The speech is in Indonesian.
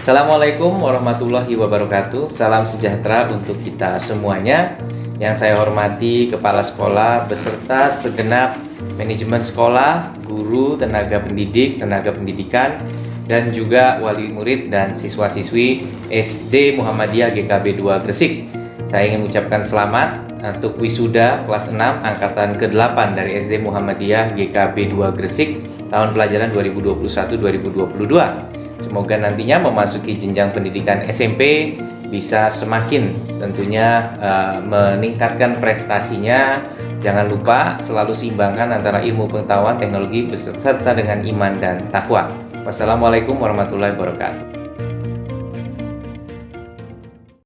Assalamualaikum warahmatullahi wabarakatuh Salam sejahtera untuk kita semuanya Yang saya hormati Kepala Sekolah beserta segenap manajemen sekolah, guru, tenaga pendidik, tenaga pendidikan dan juga wali murid dan siswa-siswi SD Muhammadiyah GKB 2 Gresik. Saya ingin mengucapkan selamat untuk wisuda kelas 6 angkatan ke-8 dari SD Muhammadiyah GKB 2 Gresik tahun pelajaran 2021-2022. Semoga nantinya memasuki jenjang pendidikan SMP bisa semakin tentunya uh, meningkatkan prestasinya. Jangan lupa selalu seimbangkan antara ilmu pengetahuan, teknologi beserta dengan iman dan takwa. Wassalamualaikum warahmatullahi wabarakatuh.